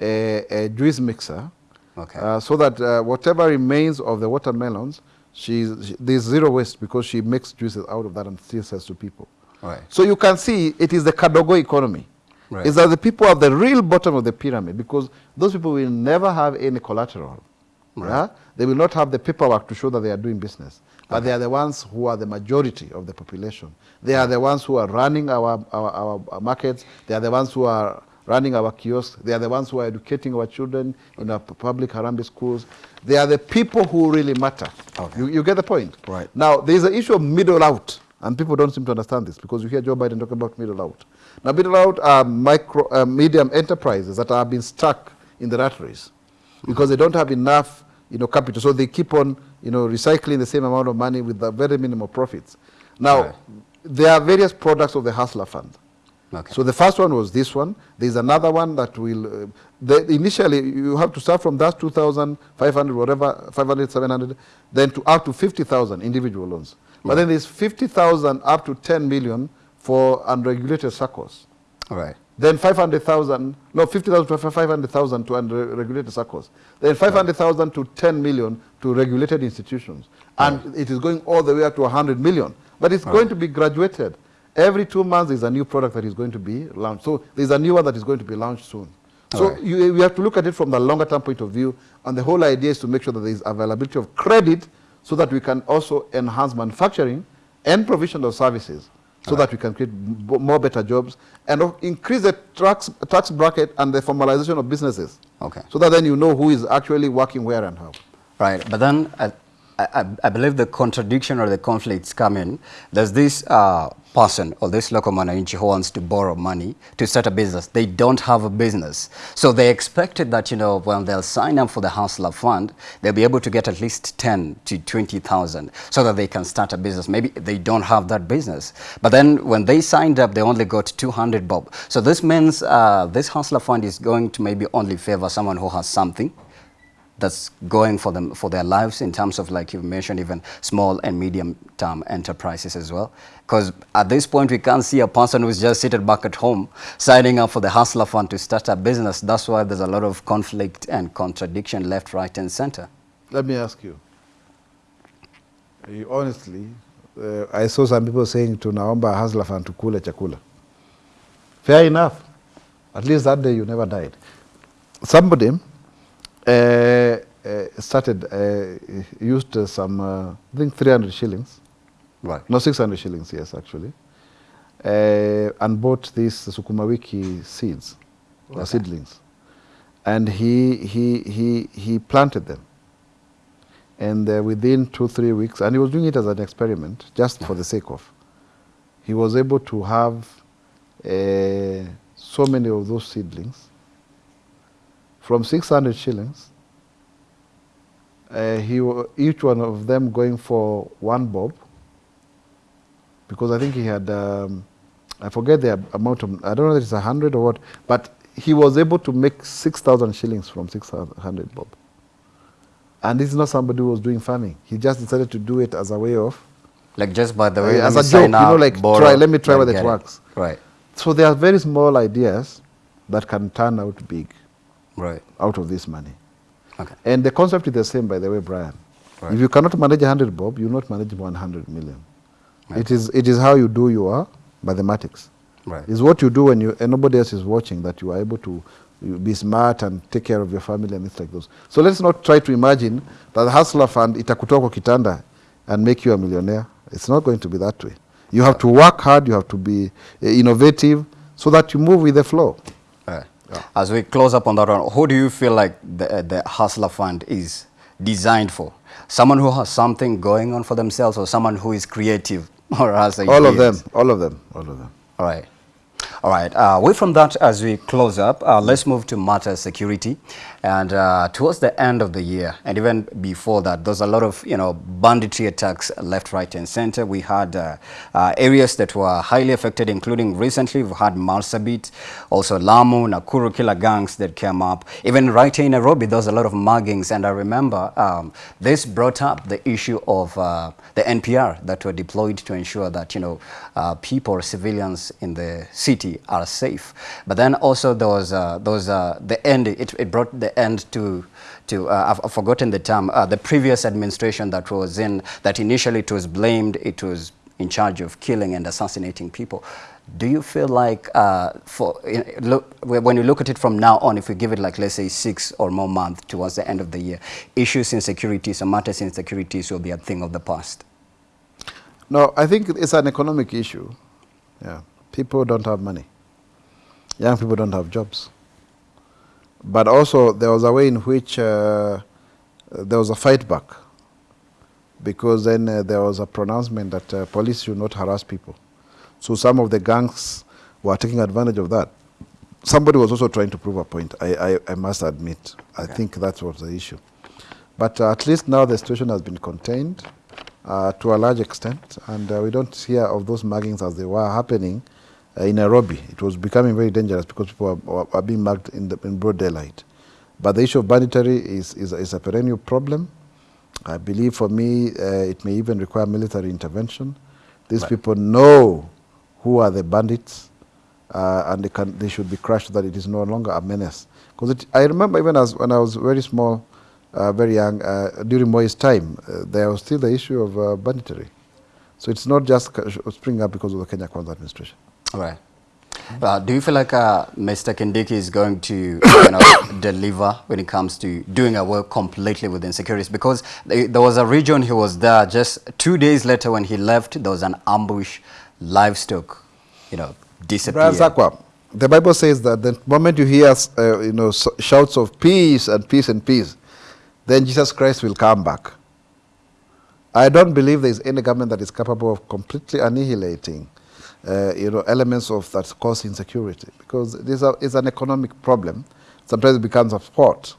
C: a, a juice mixer,
B: Okay.
C: uh, so that uh, whatever remains of the watermelons, she's, she, there's zero waste because she makes juices out of that and still sells to people.
B: Right.
C: So you can see it is the Kadogo economy.
B: Right.
C: Is that the people at the real bottom of the pyramid because those people will never have any collateral. yeah? They will not have the paperwork to show that they are doing business. But they are the ones who are the majority of the population. They are the ones who are running our, our, our, our markets. They are the ones who are running our kiosks. They are the ones who are educating our children in our public Harambee schools. They are the people who really matter.
B: Okay.
C: You, you get the point?
B: Right.
C: Now, there is an issue of middle out, and people don't seem to understand this because you hear Joe Biden talking about middle out. Now, middle out are micro, uh, medium enterprises that have been stuck in the rat race because they don't have enough, you know, capital. So they keep on, you know, recycling the same amount of money with the very minimal profits. Now,
B: Right.
C: there are various products of the Hustler Fund.
B: Okay.
C: So the first one was this one. There's another one that will, uh, the, initially you have to start from that 2,500, whatever, 500, 700, then to up to 50,000 individual loans. But then there's 50,000 up to 10 million for unregulated circles.
B: right.
C: Then 500,000, no, 50,000 to 500,000 to unregulated circles. Then 500,000 to 10 million to regulated institutions. And it is going all the way up to 100 million. But it's going to be graduated. Every two months, there's a new product that is going to be launched. So there's a new one that is going to be launched soon. So
B: Alright.
C: you, we have to look at it from the longer term point of view. And the whole idea is to make sure that there is availability of credit so that we can also enhance manufacturing and provision of services so that we can create b- more better jobs and increase the tax, tax bracket and the formalization of businesses.
B: Okay.
C: So that then you know who is actually working where and how.
B: Right, but then I, I believe the contradiction or the conflicts come in. There's this uh, person or this local mwananchi who wants to borrow money to start a business. They don't have a business. So they expected that, you know, when they'll sign up for the Hustler Fund, they'll be able to get at least 10 to 20,000 so that they can start a business. Maybe they don't have that business. But then when they signed up, they only got 200 bob. So this means uh, this Hustler Fund is going to maybe only favor someone who has something that's going for them for their lives in terms of like you mentioned even small and medium term enterprises as well because at this point we can't see a person who's just seated back at home signing up for the hustler fund to start a business that's why there's a lot of conflict and contradiction left right and center
C: Let me ask you. You honestly, uh, I saw some people saying to tunaomba Hustler Fund to tukule chakula. Fair enough. At least that day you never died. Somebody started, uh, used uh, some, uh, I think 300 shillings,
B: right
C: no 600 shillings, yes, actually, uh, and bought these Sukuma Wiki seeds, or seedlings. And he, he, he, he planted them. And uh, within two, three weeks, and he was doing it as an experiment, just for the sake of, he was able to have uh, so many of those seedlings from 600 shillings. Uh, he, each one of them going for one bob, because I think he had, um, I forget the amount of, I don't know if it's a hundred or what, but he was able to make 6,000 shillings from 600 bob. And this is not somebody who was doing farming. He just decided to do it as a way of,
B: like just by the way
C: as a joke, you know, like
B: borrow,
C: try, let me try whether it works.
B: right
C: So there are very small ideas that can turn out big
B: right
C: out of this money.
B: Okay.
C: And the concept is the same, by the way, Brian.
B: Right.
C: If you cannot manage 100 bob, you will not manage 100 million. It, is, it is how you do your mathematics.
B: Right.
C: It's what you do when you, and nobody else is watching that you are able to you be smart and take care of your family and things like those. So let's not try to imagine that the hustler fund itakutoa kwa kitanda and make you a millionaire. It's not going to be that way. You have to work hard, you have to be uh, innovative so that you move with the flow.
B: Right. As we close up on that one, who do you feel like the, the Hustler Fund is designed for? Someone who has something going on for themselves or someone who is creative or has
C: All of them, all of them, all of them.
B: All right. All right. Uh, away from that, as we close up, uh, let's move to matter security. And uh, towards the end of the year, and even before that, there's a lot of you know banditry attacks left, right, and center. We had uh, uh, areas that were highly affected, including recently we've had Marsabit, also Lamu, Nakuru killer gangs that came up. Even right here in Nairobi, there's a lot of muggings. And I remember um, this brought up the issue of uh, the NPR that were deployed to ensure that you know uh, people, civilians in the city are safe. But then also there was uh, the end. It, it brought the end to to uh, I've, forgotten the term. Uh, the previous administration that was in that initially it was blamed. It was in charge of killing and assassinating people. Do you feel like uh, for look when you look at it from now on, if we give it like let's say six or more months towards the end of the year, issues in security, some matters in securities will be a thing of the past.
C: No, I think it's an economic issue. Yeah, people don't have money. Young people don't have jobs. But also, there was a way in which uh, there was a fight back, because then uh, there was a pronouncement that uh, police should not harass people. So some of the gangs were taking advantage of that. Somebody was also trying to prove a point. I, I, I must admit. I think that was the issue. But uh, at least now the situation has been contained uh, to a large extent, and uh, we don't hear of those muggings as they were happening uh, in Nairobi. It was becoming very dangerous because people are, are being mugged in, the, in broad daylight. But the issue of banditry is, is, is a perennial problem. I believe for me, uh, it may even require military intervention. These
B: Right.
C: people know who are the bandits, uh, and they, can, they should be crushed so that it is no longer a menace. Because I remember even as when I was very small, uh, very young, uh, during Moi's time, uh, there was still the issue of uh, banditry. So it's not just springing up because of the Kenya Kwanza administration.
B: Right. Uh, do you feel like uh, Mr. Kindiki is going to you know, deliver when it comes to doing a work completely within securities? Because they, there was a region he was there just two days later when he left, there was an ambush, livestock, you know, disappeared.
C: Sakwa, the Bible says that the moment you hear uh, you know, shouts of peace and peace and peace, then Jesus Christ will come back. I don't believe there is any government that is capable of completely annihilating uh, you know, elements of that cause insecurity because this is an economic problem. Sometimes it becomes a sport.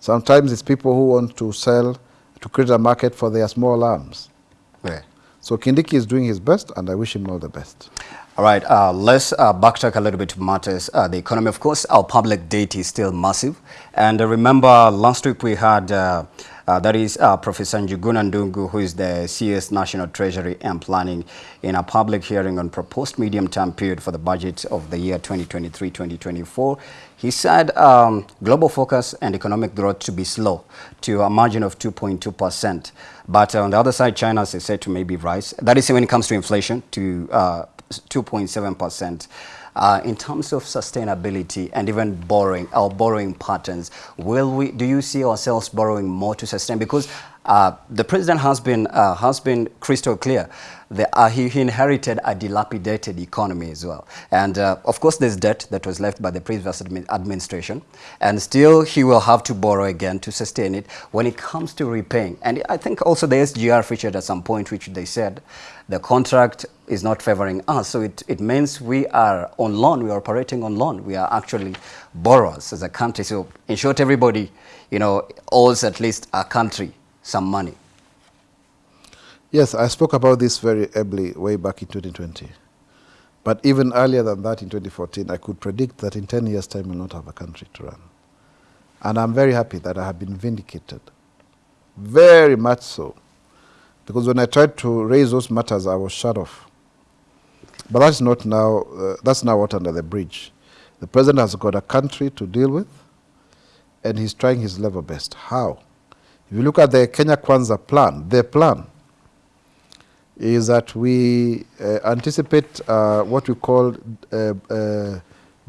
C: Sometimes it's people who want to sell, to create a market for their small arms.
B: Yeah.
C: So Kindiki is doing his best, and I wish him all the best.
B: All right, uh, let's uh, backtrack a little bit to matters. Uh, the economy, of course, our public debt is still massive. And uh, remember, last week we had, uh, uh, that is uh, Professor Njuguna Ndungu, who is the CS National Treasury and Planning, in a public hearing on proposed medium-term period for the budget of the year 2023-2024. He said um, global focus and economic growth to be slow to a margin of 2.2%. But on the other side, China is said to maybe rise. That is when it comes to inflation to uh, 2.7%. Uh, in terms of sustainability and even borrowing, our borrowing patterns, will we? Do you see ourselves borrowing more to sustain? Because uh, the president has been uh, has been crystal clear. Uh, he, he inherited a dilapidated economy as well, and uh, of course there's debt that was left by the previous admi administration, and still he will have to borrow again to sustain it when it comes to repaying. And I think also the SGR featured at some point, which they said the contract is not favoring us. So it, it means we are on loan, we are operating on loan. We are actually borrowers as a country. So in short, everybody, you know, owes at least a country some money.
C: Yes, I spoke about this very ably way back in 2020. But even earlier than that, in 2014, I could predict that in 10 years' time we'll not have a country to run. And I'm very happy that I have been vindicated. Very much so. Because when I tried to raise those matters, I was shut off. But that's not now, uh, that's now what under the bridge. The president has got a country to deal with, and he's trying his level best. How? If you look at the Kenya Kwanza plan, their plan is that we uh, anticipate uh, what we call uh, uh,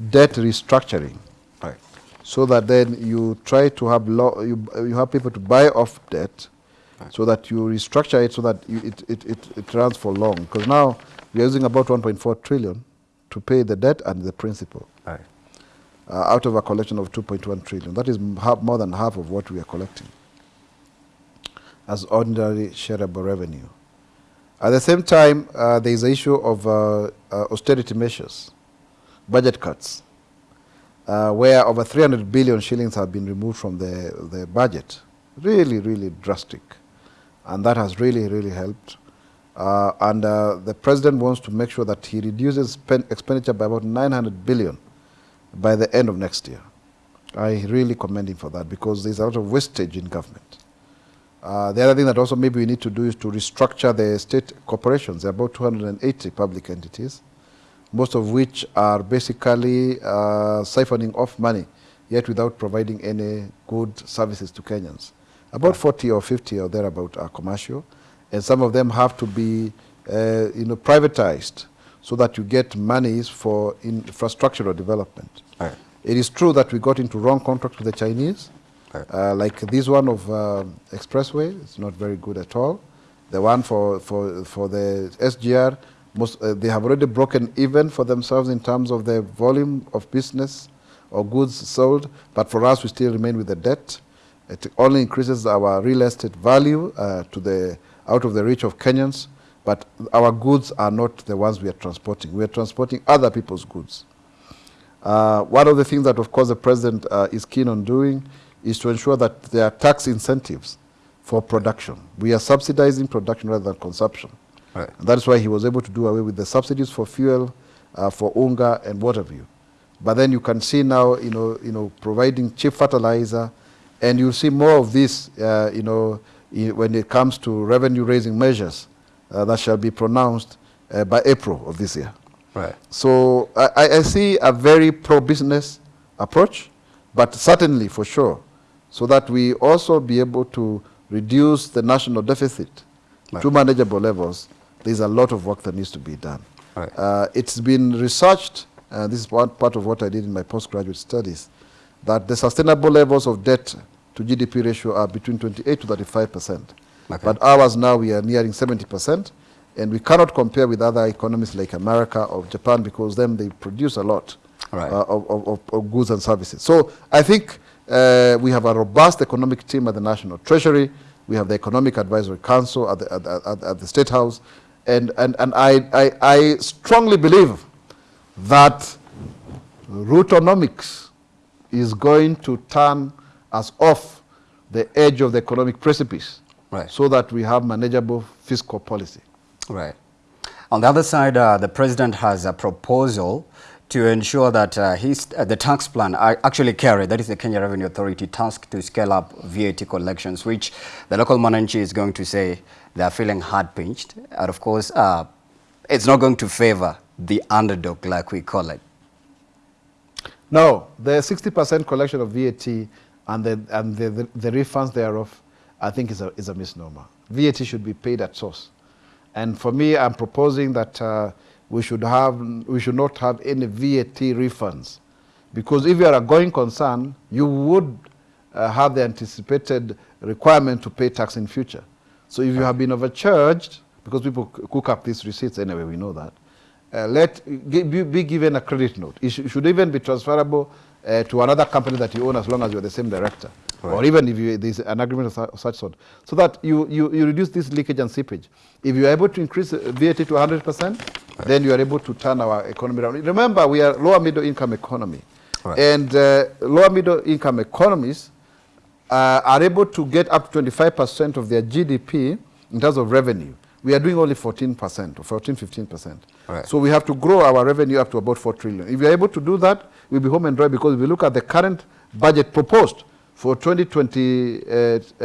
C: debt restructuring.
B: Right.
C: So that then you try to have you, you have people to buy off debt, so that you restructure it so that you, it, it, it, it runs for long. Because now we are using about 1.4 trillion to pay the debt and the principal uh, out of a collection of 2.1 trillion. That is m- more than half of what we are collecting as ordinary shareable revenue. At the same time, uh, there is the issue of uh, uh, austerity measures, budget cuts, uh, where over 300 billion shillings have been removed from the, the budget. Really, really drastic. And that has really, really helped. Uh, and uh, the president wants to make sure that he reduces expenditure by about 900 billion by the end of next year. I really commend him for that because there's a lot of wastage in government. Uh, the other thing that also maybe we need to do is to restructure the state corporations. There are about 280 public entities, most of which are basically uh, siphoning off money, yet without providing any good services to Kenyans. About 40 or 50 or thereabout are commercial, and some of them have to be uh, you know, privatized so that you get monies for infrastructural development.
B: Right.
C: It is true that we got into wrong contracts with the Chinese,
B: Right.
C: uh, like this one of uh, Expressway, it's not very good at all. The one for, for, for the SGR, most, uh, they have already broken even for themselves in terms of the volume of business or goods sold, but for us, we still remain with the debt. It only increases our real estate value uh, to the, out of the reach of Kenyans, but our goods are not the ones we are transporting. We are transporting other people's goods. Uh, one of the things that, of course, the president uh, is keen on doing is to ensure that there are tax incentives for production. We are subsidizing production rather than consumption.
B: Right.
C: And that is why he was able to do away with the subsidies for fuel, uh, for unga and water view. But then you can see now, you know, you know, providing cheap fertilizer, and you'll see more of this, uh, you know, when it comes to revenue-raising measures uh, that shall be pronounced uh, by April of this year.
B: Right.
C: So I, I- see a very pro-business approach, but certainly for sure, so that we also be able to reduce the national deficit
B: Right.
C: to manageable levels. There's a lot of work that needs to be done.
B: Right.
C: Uh, it's been researched, uh, this is one part of what I did in my postgraduate studies, that the sustainable levels of debt to GDP ratio are between 28 to 35 percent.
B: Okay.
C: But ours now, we are nearing 70 percent, and we cannot compare with other economies like America or Japan because then they produce a lot
B: Right.
C: uh, of, of, of- goods and services. So I think uh, we have a robust economic team at the National Treasury. We have the Economic Advisory Council at the, at, at, at the State House. And, and, and I, I, I strongly believe that Rutonomics is going to turn us off the edge of the economic precipice
B: Right.
C: so that we have manageable fiscal policy.
B: Right. On the other side, uh, the president has a proposal to ensure that uh, his, uh, the tax plan uh, actually carry, that is the Kenya Revenue Authority task to scale up VAT collections, which the local mwananchi is going to say they are feeling hard pinched. And of course, uh, it's not going to favor the underdog, like we call it.
C: No, the 60% collection of VAT and the, and the, the, the refunds thereof, I think is a, is a misnomer. VAT should be paid at source. And for me, I'm proposing that uh, we, should have, we should not have any VAT refunds. Because if you are a going concern, you would uh, have the anticipated requirement to pay tax in future. So if you have been overcharged, because people cook up these receipts anyway, we know that, uh, let be, given a credit note. It sh- should even be transferable uh, to another company that you own as long as you're the same director. Or even if you, there's an agreement of, su- of such sort. So that you, you, you reduce this leakage and seepage. If you are able to increase uh, VAT to 100%, then you are able to turn our economy around. Remember, we are lower middle income economy.
B: Right.
C: And uh, lower middle income economies uh, are able to get up to 25% of their GDP in terms of revenue. We are doing only 14% or 14, 15%.
B: Right.
C: So we have to grow our revenue up to about 4 trillion. If we are able to do that, we'll be home and dry because if we look at the current budget proposed for 2020, uh, uh,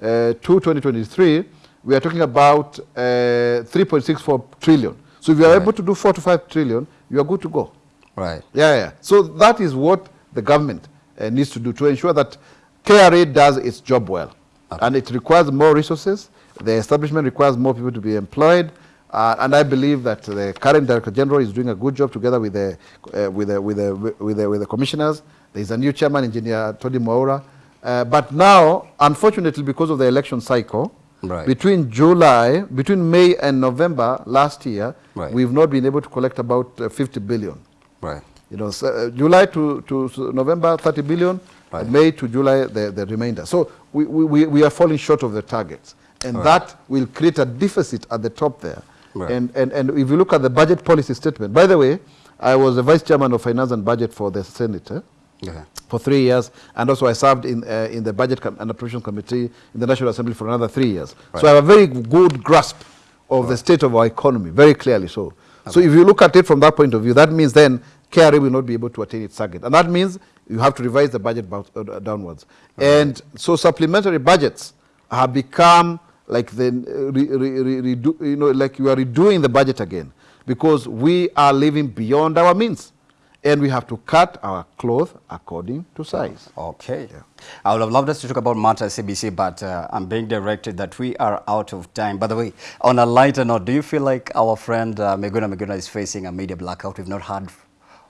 C: uh, to 2023, we are talking about uh, 3.64 trillion. So if you are able to do 4 to 5 trillion, you are good to go.
B: Right.
C: Yeah, yeah. So that is what the government uh, needs to do to ensure that KRA does its job well. And it requires more resources. The establishment requires more people to be employed. Uh, and I believe that the current Director General is doing a good job together with the, uh, with the, with the, with the, with the commissioners. There's a new chairman, Engineer Tony Mwaura. Uh, but now, unfortunately, because of the election cycle,
B: Right.
C: between July, between May and November last year,
B: Right.
C: we've not been able to collect about uh, 50 billion.
B: Right.
C: You know, so, uh, July to, to November, 30 billion.
B: Right.
C: May to July, the, the remainder. So we, we, we- we are falling short of the targets. And
B: Right.
C: that will create a deficit at the top there.
B: Right.
C: And, and, and if you look at the budget policy statement, by the way, I was the vice chairman of finance and budget for the Senate. eh, for three years, and also I served in, uh, in the Budget and Appropriation Committee in the National Assembly for another three years. So I have a very good grasp of the state of our economy, very clearly so. So if you look at it from that point of view, that means then KRA will not be able to attain its target. And that means you have to revise the budget uh, downwards. And so supplementary budgets have become like the, uh, re, re, re, redo, you know, like you are redoing the budget again because we are living beyond our means and we have to cut our cloth according to size.
B: Okay. I would have loved us to talk about matters CBC, but uh, I'm being directed that we are out of time. By the way, on a lighter note, do you feel like our friend uh, Miguna Miguna is facing a media blackout? We've not heard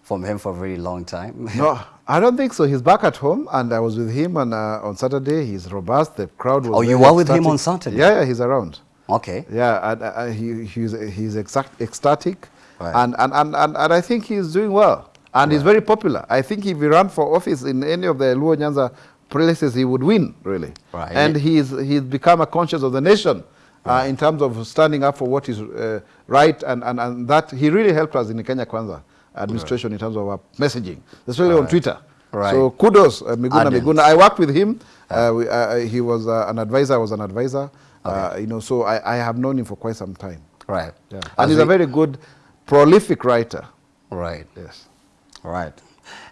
B: from him for a very long time.
C: No, I don't think so. He's back at home, and I was with him on, uh, on Saturday. He's robust. The crowd was.
B: Oh, you were with him on Saturday?
C: Yeah, yeah, he's around.
B: okay.
C: Yeah, and, uh, he, he's, he's exact, ecstatic,
B: Right.
C: and, and, and, and, and I think he's doing well. And he's very popular. I think if he ran for office in any of the Luo Nyanza places, he would win, really.
B: Right.
C: And he's, he's become a conscience of the nation uh, in terms of standing up for what is uh, right, and, and, and that he really helped us in Kenya Kwanza administration in terms of our messaging, especially on Twitter.
B: Right.
C: So kudos, uh, Miguna
B: Ardent.
C: Miguna. I worked with him. Uh, we, uh, he was uh, an advisor. I was an advisor. Uh, you know, so I, I have known him for quite some time.
B: Right.
C: Yeah.
B: As
C: And he's a very good, prolific writer.
B: Right.
C: Yes.
B: Right.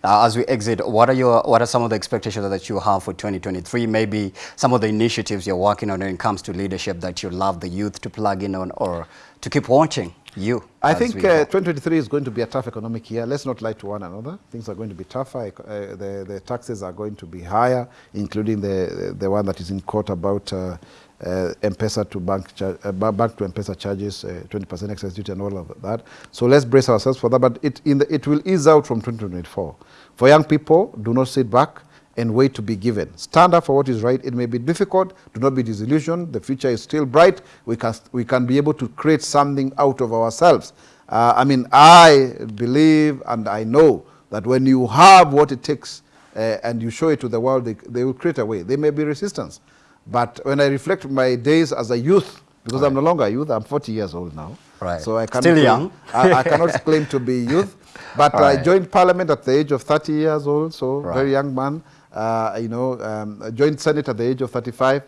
B: Uh, as we exit, what are your what are some of the expectations that you have for 2023? Maybe some of the initiatives you're working on when it comes to leadership that you love the youth to plug in on or to keep watching you.
C: I think uh, 2023 is going to be a tough economic year. Let's not lie to one another. Things are going to be tougher. Uh, the, the taxes are going to be higher, including the, the one that is in court about uh, uh, M-Pesa to bank, uh, bank to M-Pesa charges, uh, 20% excise duty and all of that. So let's brace ourselves for that. But it, in the, it will ease out from 2024. For young people, do not sit back and wait to be given. Stand up for what is right. It may be difficult. Do not be disillusioned. The future is still bright. We can, we can be able to create something out of ourselves. Uh, I mean, I believe and I know that when you have what it takes uh, and you show it to the world, they, they will create a way. There may be resistance. But when I reflect my days as a youth, because I'm no longer a youth, I'm 40 years old now.
B: Right.
C: So I cannot
B: Still
C: claim-
B: young.
C: I, I cannot claim to be youth. But I joined parliament at the age of 30 years old, so
B: Right.
C: very young man. Uh, you know, um, joined Senate at the age of 35.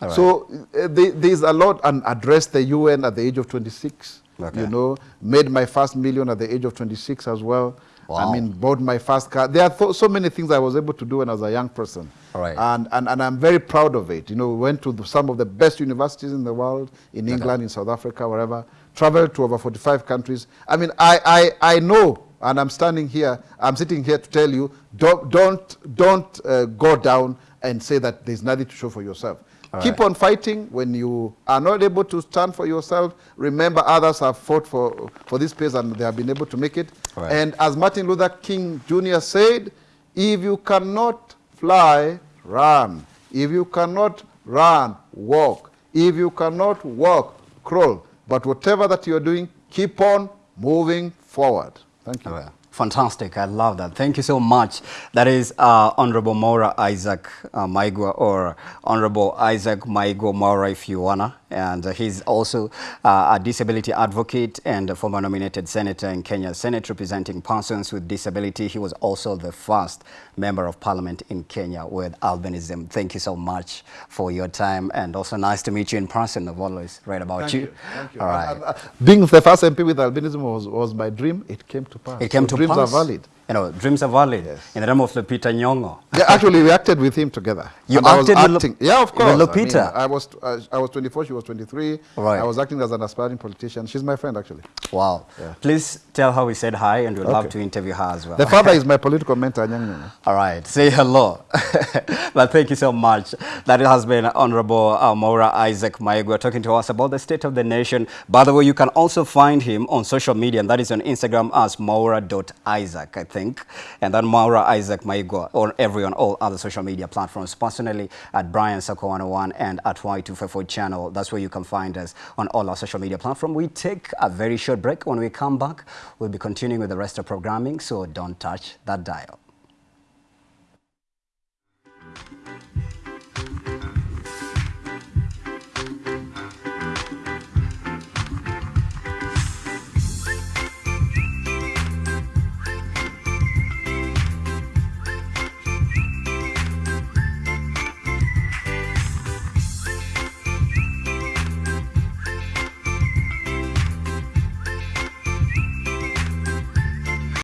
B: All right.
C: So uh, there- there's a lot, and addressed the UN at the age of 26.
B: Okay.
C: You know, made my first million at the age of 26 as well.
B: Wow.
C: I mean, bought my first car. There are th- so many things I was able to do when I was a young person.
B: Right.
C: And, and, and I'm very proud of it. You know, we went to the- some of the best universities in the world, in England, in South Africa, wherever. Traveled to over 45 countries. I mean, I, I, I know, and I'm standing here, I'm sitting here to tell you, don't, don't, don't uh, go down and say that there's nothing to show for yourself.
B: All
C: Keep
B: right.
C: on fighting. When you are not able to stand for yourself, remember others have fought for, for this place and they have been able to make it.
B: Right.
C: And as Martin Luther King Jr. said, if you cannot fly, run. If you cannot run, walk. If you cannot walk, crawl. But whatever that you're doing, keep on moving forward. Thank you.
B: Well, Fantastic. I love that. Thank you so much. That is uh, Honorable Mwaura Isaac uh, Maigua or Honorable Isaac Maigua Mwaura if you wanna. And uh, he's also uh, a disability advocate and a former nominated senator in Kenya Senate representing persons with disability. He was also the first member of parliament in Kenya with albinism. Thank you so much for your time and also nice to meet you in person. I've always read about
C: Thank
B: you.
C: you. Thank you.
B: All right.
C: Uh, uh, Being the first MP with albinism was, was my dream. It came to pass.
B: It came
C: So
B: to
C: dreams
B: pass.
C: are valid.
B: You know, dreams are valid.
C: Yes.
B: In the realm of Lupita Nyong'o.
C: Yeah, actually, we acted with him together.
B: You
C: And I was
B: acted with
C: acting. Yeah, of
B: with
C: course.
B: Lupita?
C: I, mean, I was uh, I was 24. She was 23.
B: Right.
C: I was acting as an aspiring politician. She's my friend, actually.
B: Wow.
C: Yeah.
B: Please tell her we said hi and we'd love to interview her as well.
C: The father is my political mentor, Nyong'o.
B: All right, say hello. but thank you so much. That has been Honorable uh, Mwaura Isaac Maigua talking to us about the state of the nation. By the way, you can also find him on social media, and that is on Instagram as maura.isaac, think. And then Mwaura Isaac Maigua on everyone, all other social media platforms. Personally, at Brian Sakwa 101 and at Y254 channel. That's where you can find us on all our social media platforms. We take a very short break. When we come back, we'll be continuing with the rest of programming, so don't touch that dial.